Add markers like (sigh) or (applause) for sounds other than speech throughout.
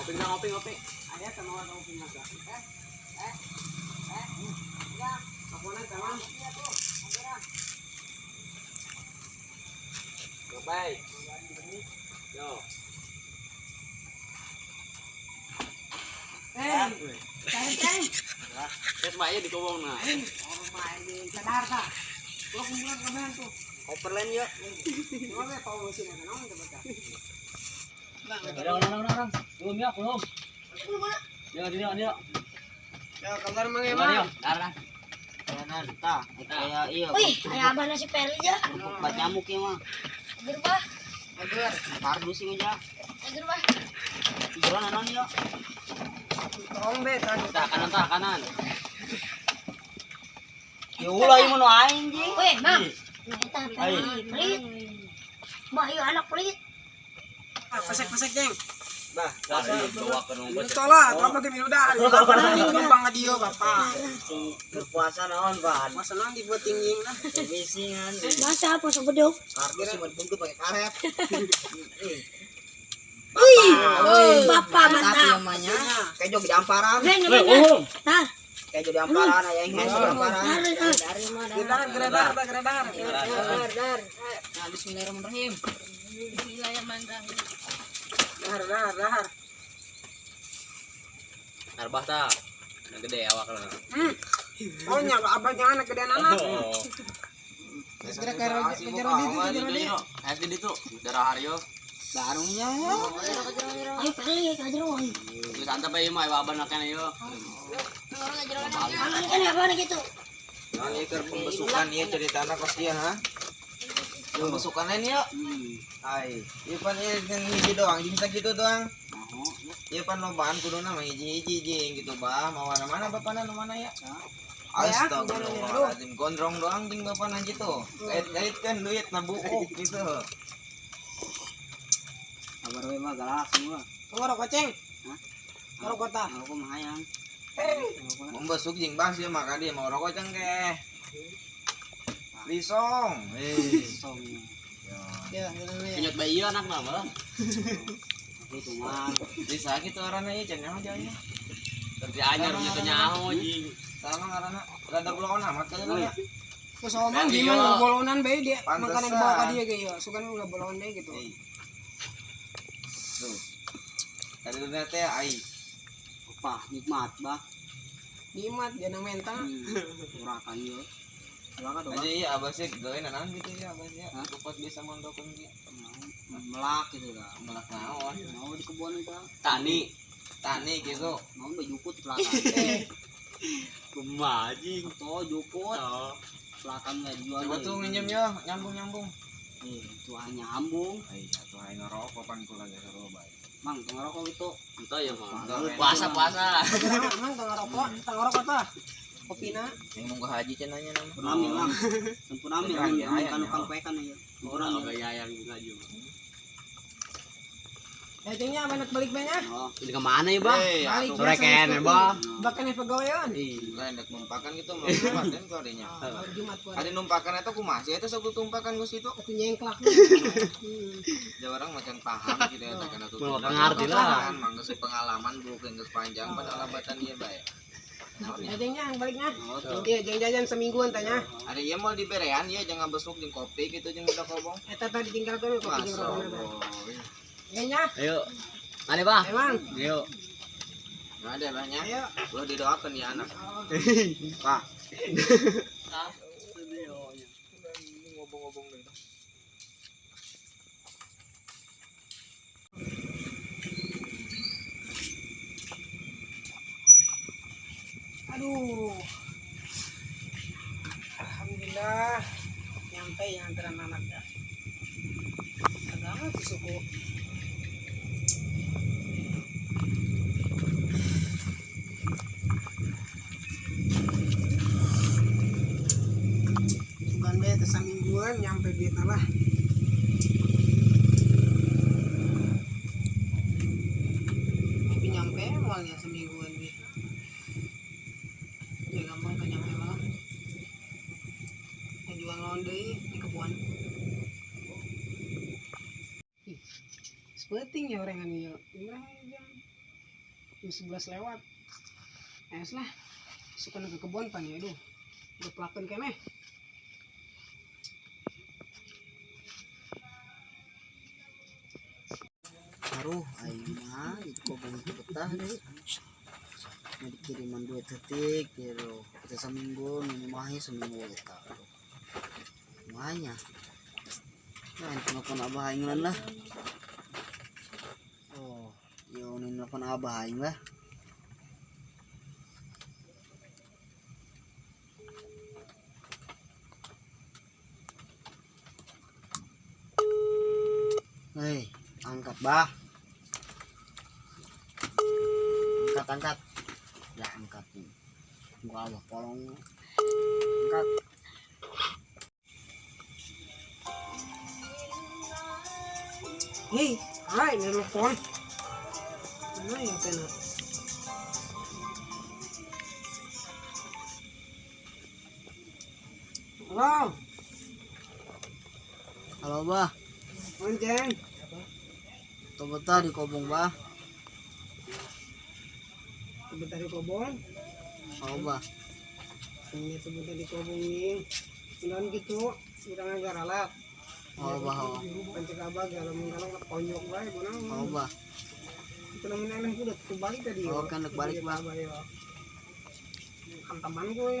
Ngopi na ngopi ngopi. Punya gak? Eh, eh, eh, ya, aku nak sama. Gabay. Yo. Eh, bae di na. Eh, orang sadar tak? Gua kumpulan kamen tuh. Overland. Gua be tahu sih nong coba. Orang orang orang. Belum ya, belum. Dia dia dia. Ya, kabar mang Dia dia. Darah. Kanan ta. Iyo. Wih, kayak abah nasi peri aja. Bat nyamuk ya mah. Agar bah, Agar, Kardus sih aja. agar bah. Jalan anon yo. tolong be tadi. Ta kanan ta kanan. Ya ulai mo no aing ji. Wih, bang. Nah, kita Ay. peri, pelit. Bah, yuk anak pelit. Pesek-pesek ceng. Bah, dari bawa ke rumah. Minuto lah, terus lagi minuda. Bapak nanti numpang ke dia, bapak. Berpuasa naon, Ban? Masa nanti buat tinggi lah. Bisingan. Masa apa sebeduk? Kardus sih berbungkus pakai karet. Wih, bapak Tapi mantap. kayak jog amparan. Ben, ben, ben. Nah, Kayak jog di amparan, yang di amparan. dari, ah. Mana? Geredar, geredar, geredar. Dar, dar. Nah, bismillahirrahmanirrahim. Bismillahirrahmanirrahim. Dahar, dahar, dahar. Arbah ta. Yang gede awak lah. Hmm. Oh, nyapa abah jangan anak gedean anak. Oh. Terus kira kira kejar di itu, kejar di. Es gede tuh, darah Haryo. Darungnya. Ayo pelit, ajar wong. Terus antap aja mah baban akan ayo. Aman kan apa nih gitu? Nah, ini ke pembesukan ya cerita anak kos dia ha. Pembesukan lain ya. Ai, iya pan ya yang hiji doang, bisa gitu doang. Iya pan lobaan kudu nama hiji hiji hiji gitu bah, mau mana mana bapak nu mana ya? Astagfirullahaladzim, gondrong doang jeung bapak na gitu. Kait kan duit na buuk gitu. Kabar we mah galak semua. Tunggu rokok ceng. Hah? Rokok ta. Aku mah hayang. Membesuk jeung bas ya maka dia mau rokok cengkeh. Risong. Eh. Song. Ya, ini. Penyot bayi anak nama. Bisa gitu orangnya ya cenah aja ya. kerja anyar punya kenyaho jing. Sama karena rada belon amat kan ya. Terus omong gimana bolonan be dia Pantesan. makanan bawa ke dia kayak suka udah bolon deh gitu. Tadi udah teh ai. Apa nikmat bah. Dimat dia nang mentang. (laughs) Urakan. Urakan doang. Aja iya abah sih gawe nanan gitu ya abah sih. Hah? Cepat bisa mondokun dia. Melak gitu lah. Melak naon. Mau di kebun itu. Tani. Tani gitu. Mau baju jukut di (laughs) belakang. Kemajing. Tuh jukut. Belakang nggak dijual. Coba tuh minjem ya, nyambung nyambung. Eh, itu hanya ambung. Atuh ai ngerokok pan kula ge seru bae. Mang, ngerokok itu. Entah ya, Mang. Puasa puasa. Emang tengah rokok, tengah rokok ta. Kopina. Yang mau ke haji cenanya nama. Punami, Mang. Ayang, Mang. Kan ya. kang pekan aja. Orang ya. yang juga juga. Ya cengnya banyak balik banyak. Oh, ini ke mana ya, Bang? Eh, Balik Sore kene, itu. Bang. Bahkan yang pegawaian. Lah hendak numpakan gitu mau Jumat kan. Ah, hari Jumat gua. Ada numpakan itu kumaha sih itu sok tumpakan gus itu. Aku nyengklak. (laughs) Hmm. Ya orang macan paham gitu ya karena tuh. Mau ngerti lah. Mangga sih pengalaman bukan geus panjang pada lambatan ieu bae. Naon Ya ya? cengnya yang baliknya. Oh, Iya, jeng jajan semingguan tanya. Ada ieu mau diberean ya jangan besuk jeung kopi gitu jeung udah kobong. Eta tadi tinggal kopi kopi jeung Ya nya, Ayo. Mana, Bang? emang. Ayo. Nah, ada banyak. Ayo. Lo didoakan ya anak. (laughs) Pak. Ngobong-ngobong. Aduh. Alhamdulillah. nyampe yang antara anak dah agama tuh mingguan nyampe di lah. Tapi nyampe awalnya semingguan be. Ya gampang kan nyampe malah. Yang jual londe di kebun. Ih, Sepenting ya orang ini ya. Jam jam 11 lewat. Es lah. Suka ke kebun pan ya aduh. Udah pelakon kene. Mah itu kok banyak betah deh. Mau dikiriman dua detik, gitu. Kita seminggu, ini mahnya seminggu kita. Mahnya. Nah, ini telepon abah aing lah. Oh, yo ini telepon abah aing lah. Hei, angkat bah. Angkat. Ya, angkat nih. Gua Allah, tolong. Angkat. Hei, hai, nelpon. Mana yang kena? Halo, Halo, bah. Manceng. Tuh betah di kobong, bah Sebentar di kobong. Halo, bah. Ini sebentar di kobong ini. Sudah gitu, sudah ngajar alat. Halo, bah. Halo, Pancik abah kalau menggalang konyok bae guna. Halo, bah. Itu namanya enak udah kembali tadi. Oh, kan udah balik, Bang. Kantaman gue.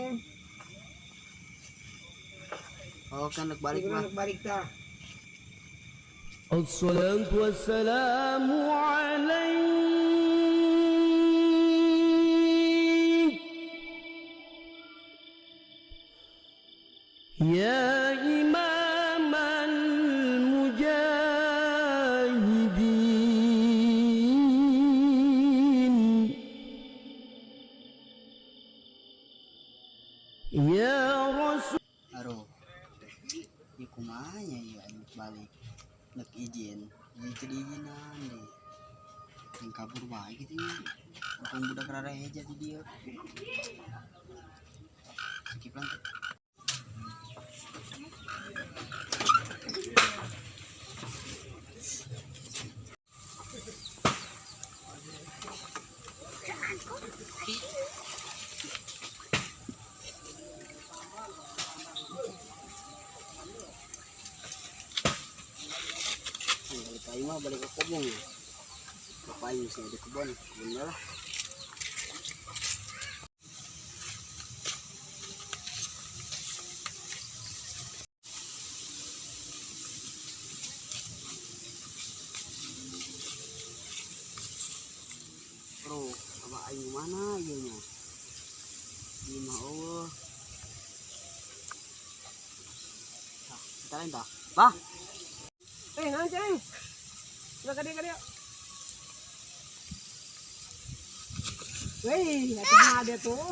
Halo, kan dek balik, Gue bah. nak balik dah. الصلاة والسلام عليك Ya Rasul. Aro. Ya kumanya ya balik. Nak izin. Ya kedizinan deh. Yang kabur baik gitu ya. Bukan budak rara aja tuh dia. Skip lantai. Mah, balik ke kebun. Ngapain sih di kebun? Kebun lah. Bro, apa aing mana ieu nya? Ini mah Allah. Kita lain dah. Bah, Eh, nanceng. Udah kadia kadia. Wih, hati ada tuh.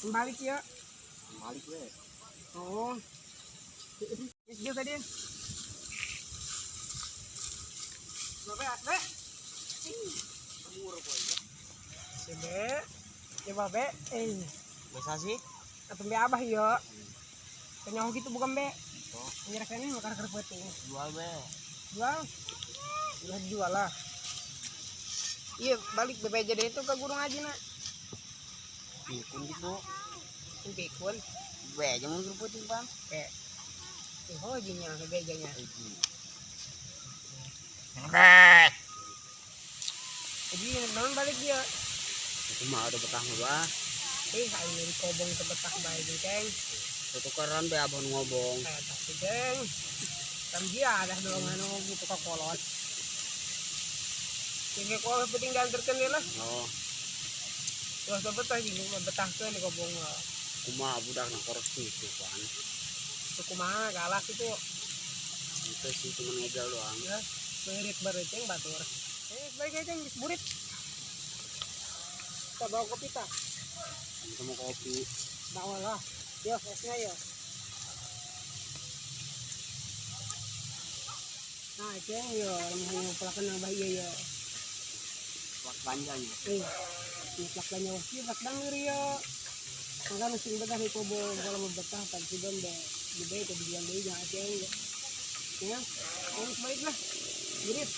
Kembali ya. balik we. Oh. Dia tadi. Babe, babe. Sebe. Ya babe. Eh, Biasa sih? atau be abah ya. Kenyaho gitu bukan be. Menyerahkan ini makan kerpeting. Jual be. Jual. Udah dijual lah. Iya, balik jadi itu ke guru ngaji nak. Pikun gitu. Pikun. Be, jangan kerupuk bang. Eh. Eh, hojinya, bebejanya. Jadi, naman balik dia. Aku mah ada betah mah. Eh, ini kobong sebetah baik Ceng. Tutukaran be abang ngobong. Eh, tapi, Ceng. Kan dong, gitu ka kolot. Penting lah. Oh, Terus betah kobong. kumaha budak na korupsi itu kan Itu kumaha galak itu. itu sih cuma doang Ya, berit beriteng batur. Eh, baik aja yang burit. Kita bawa kopi tak? sama kopi Bawa lah. Yo, esnya yo. Nah, itu yang yo, hanya pelakan yang bahaya yo. wak panjangnya Eh, ini pelakanya wasi, plak dangir yo. Maka mesti betah itu bo, kalau mau betah, tak sudah be, gede itu bilang deh jangan aja yo. Ya, harus baik lah. Burit.